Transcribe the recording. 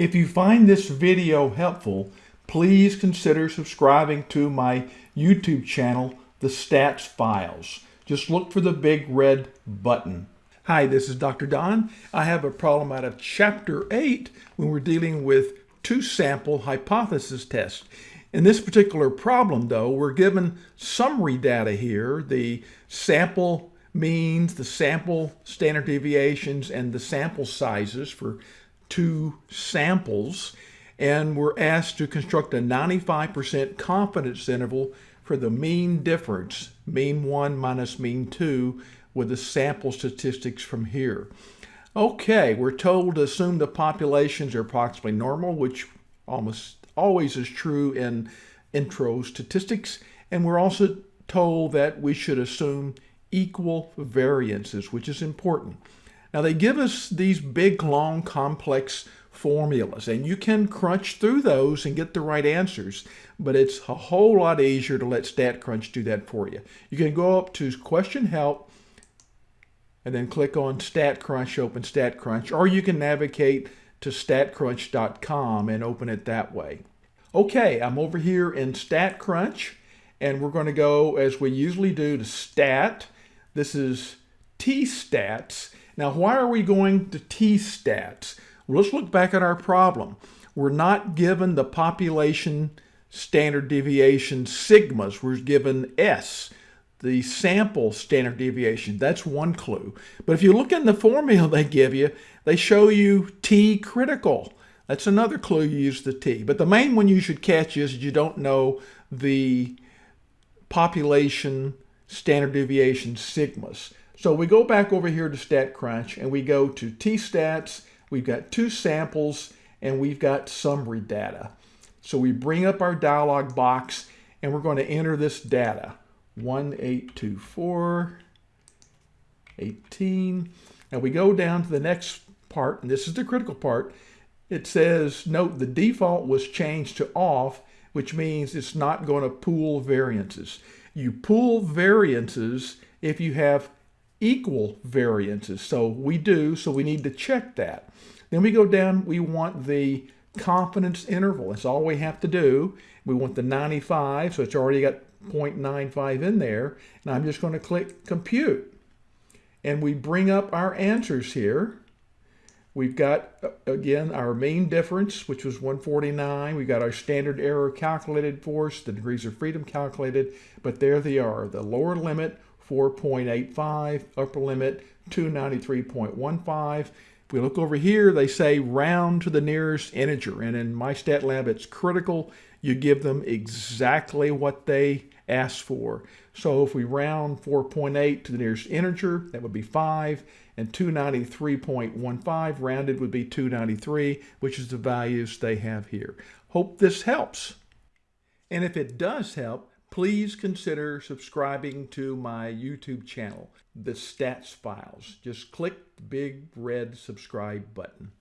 If you find this video helpful, please consider subscribing to my YouTube channel, The Stats Files. Just look for the big red button. Hi, this is Dr. Don. I have a problem out of Chapter 8 when we're dealing with two-sample hypothesis test. In this particular problem, though, we're given summary data here, the sample means, the sample standard deviations, and the sample sizes for two samples. And we're asked to construct a 95% confidence interval for the mean difference, mean 1 minus mean 2, with the sample statistics from here. Okay, we're told to assume the populations are approximately normal, which almost always is true in intro statistics. And we're also told that we should assume equal variances, which is important. Now they give us these big, long, complex formulas, and you can crunch through those and get the right answers, but it's a whole lot easier to let StatCrunch do that for you. You can go up to Question Help and then click on StatCrunch, open StatCrunch, or you can navigate to statcrunch.com and open it that way. Okay, I'm over here in StatCrunch, and we're going to go, as we usually do, to Stat. This is T-Stats. Now, why are we going to T-Stats? Well, let's look back at our problem. We're not given the population standard deviation sigmas. We're given S the sample standard deviation. That's one clue. But if you look in the formula they give you, they show you T critical. That's another clue you use the T. But the main one you should catch is you don't know the population standard deviation sigmas. So we go back over here to StatCrunch and we go to T-stats. We've got two samples and we've got summary data. So we bring up our dialog box and we're going to enter this data. 1824, 18. Now we go down to the next part, and this is the critical part. It says, note the default was changed to off, which means it's not going to pool variances. You pool variances if you have equal variances. So we do, so we need to check that. Then we go down, we want the confidence interval. That's all we have to do. We want the 95, so it's already got 0.95 in there. And I'm just going to click compute. And we bring up our answers here. We've got, uh, again, our mean difference, which was 149. We've got our standard error calculated for us, the degrees of freedom calculated, but there they are. The lower limit, 4.85, upper limit, 293.15. If we look over here, they say round to the nearest integer, and in MyStatLab, it's critical you give them exactly what they asked for. So if we round 4.8 to the nearest integer, that would be 5, and 293.15 rounded would be 293, which is the values they have here. Hope this helps. And if it does help, please consider subscribing to my YouTube channel, The Stats Files. Just click the big red subscribe button.